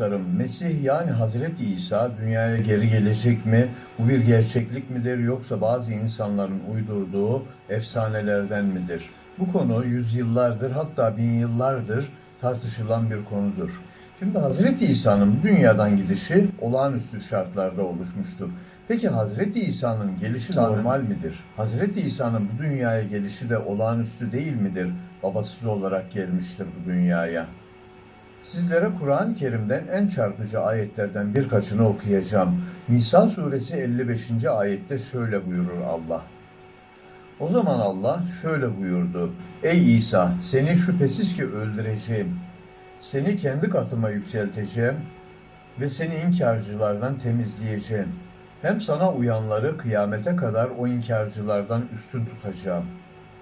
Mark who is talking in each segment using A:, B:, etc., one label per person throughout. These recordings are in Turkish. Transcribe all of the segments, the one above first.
A: dostlarım, Mesih yani Hazreti İsa dünyaya geri gelecek mi? Bu bir gerçeklik midir yoksa bazı insanların uydurduğu efsanelerden midir? Bu konu yüzyıllardır hatta bin yıllardır tartışılan bir konudur. Şimdi Hazreti İsa'nın dünyadan gidişi olağanüstü şartlarda oluşmuştur. Peki Hazreti İsa'nın gelişi normal midir? Hazreti İsa'nın bu dünyaya gelişi de olağanüstü değil midir? Babasız olarak gelmiştir bu dünyaya. Sizlere Kur'an-ı Kerim'den en çarpıcı ayetlerden birkaçını okuyacağım. Nisa suresi 55. ayette şöyle buyurur Allah. O zaman Allah şöyle buyurdu. Ey İsa seni şüphesiz ki öldüreceğim. Seni kendi katıma yükselteceğim ve seni inkarcılardan temizleyeceğim. Hem sana uyanları kıyamete kadar o inkarcılardan üstün tutacağım.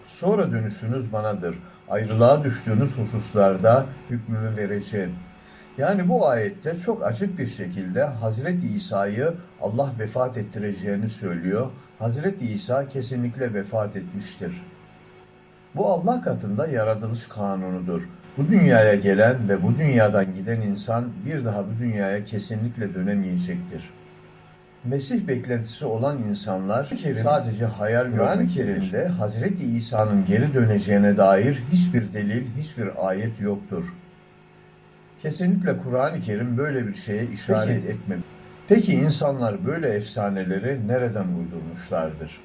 A: Sonra dönüşünüz banadır. Ayrılığa düştüğünüz hususlarda hükmümü vereceğim. Yani bu ayette çok açık bir şekilde Hazreti İsa'yı Allah vefat ettireceğini söylüyor. Hazreti İsa kesinlikle vefat etmiştir. Bu Allah katında yaratılış kanunudur. Bu dünyaya gelen ve bu dünyadan giden insan bir daha bu dünyaya kesinlikle dönemeyecektir. Mesih beklentisi olan insanlar sadece hayal Kur'an-ı Kerim'de Hazreti İsa'nın geri döneceğine dair hiçbir delil, hiçbir ayet yoktur. Kesinlikle Kur'an-ı Kerim böyle bir şeye işaret etmemiş. Peki insanlar böyle efsaneleri nereden uydurmuşlardır?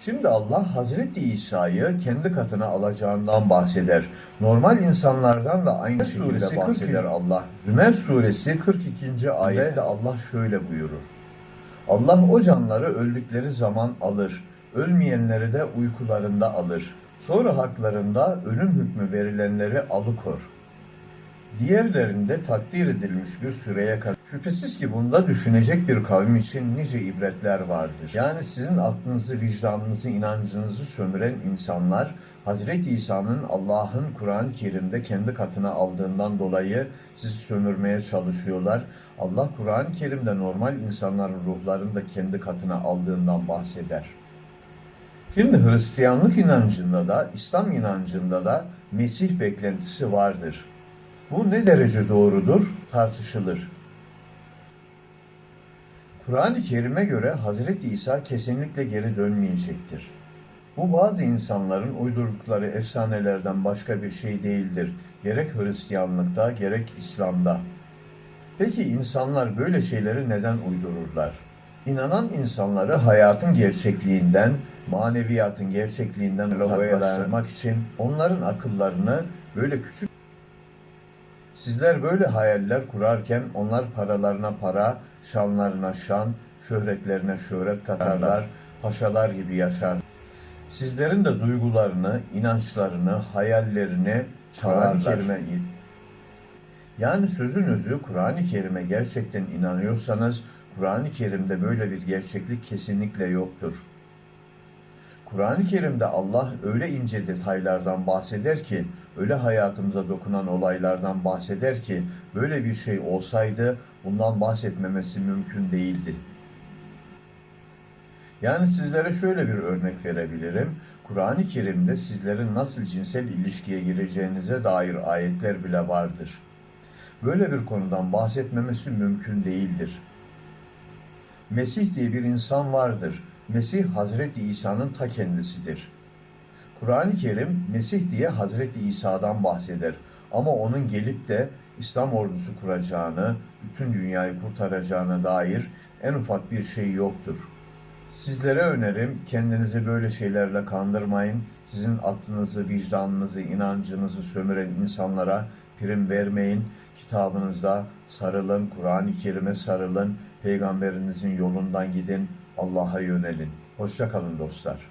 A: Şimdi Allah Hazreti İsa'yı kendi katına alacağından bahseder. Normal insanlardan da aynı şekilde bahseder Allah. Zümer suresi 42. ayette Allah şöyle buyurur. Allah o canları öldükleri zaman alır. Ölmeyenleri de uykularında alır. Sonra haklarında ölüm hükmü verilenleri alıkor. Diğerlerinde takdir edilmiş bir süreye kadar. Şüphesiz ki bunda düşünecek bir kavim için nice ibretler vardır. Yani sizin aklınızı, vicdanınızı, inancınızı sömüren insanlar Hazreti İsa'nın Allah'ın Kur'an-ı Kerim'de kendi katına aldığından dolayı sizi sömürmeye çalışıyorlar. Allah Kur'an-ı Kerim'de normal insanların ruhlarını da kendi katına aldığından bahseder. Şimdi Hristiyanlık inancında da, İslam inancında da Mesih beklentisi vardır. Bu ne derece doğrudur tartışılır. Kur'an-ı Kerim'e göre Hazreti İsa kesinlikle geri dönmeyecektir. Bu bazı insanların uydurdukları efsanelerden başka bir şey değildir. Gerek Hristiyanlıkta gerek İslam'da. Peki insanlar böyle şeyleri neden uydururlar? İnanan insanları hayatın gerçekliğinden, maneviyatın gerçekliğinden uzaklaştırmak için onların akıllarını böyle küçük Sizler böyle hayaller kurarken onlar paralarına para, şanlarına şan, şöhretlerine şöhret katarlar, paşalar gibi yaşar. Sizlerin de duygularını, inançlarını, hayallerini Kerim'e yani sözün özü Kur'an-ı Kerim'e gerçekten inanıyorsanız Kur'an-ı Kerim'de böyle bir gerçeklik kesinlikle yoktur. Kur'an-ı Kerim'de Allah öyle ince detaylardan bahseder ki, öyle hayatımıza dokunan olaylardan bahseder ki, böyle bir şey olsaydı bundan bahsetmemesi mümkün değildi. Yani sizlere şöyle bir örnek verebilirim. Kur'an-ı Kerim'de sizlerin nasıl cinsel ilişkiye gireceğinize dair ayetler bile vardır. Böyle bir konudan bahsetmemesi mümkün değildir. Mesih diye bir insan vardır. Mesih Hazreti İsa'nın ta kendisidir. Kur'an-ı Kerim Mesih diye Hazreti İsa'dan bahseder. Ama onun gelip de İslam ordusu kuracağını, bütün dünyayı kurtaracağına dair en ufak bir şey yoktur. Sizlere önerim kendinizi böyle şeylerle kandırmayın. Sizin aklınızı, vicdanınızı, inancınızı sömüren insanlara prim vermeyin. Kitabınızda sarılın, Kur'an-ı Kerim'e sarılın, peygamberinizin yolundan gidin, Allah'a yönelin. Hoşça kalın dostlar.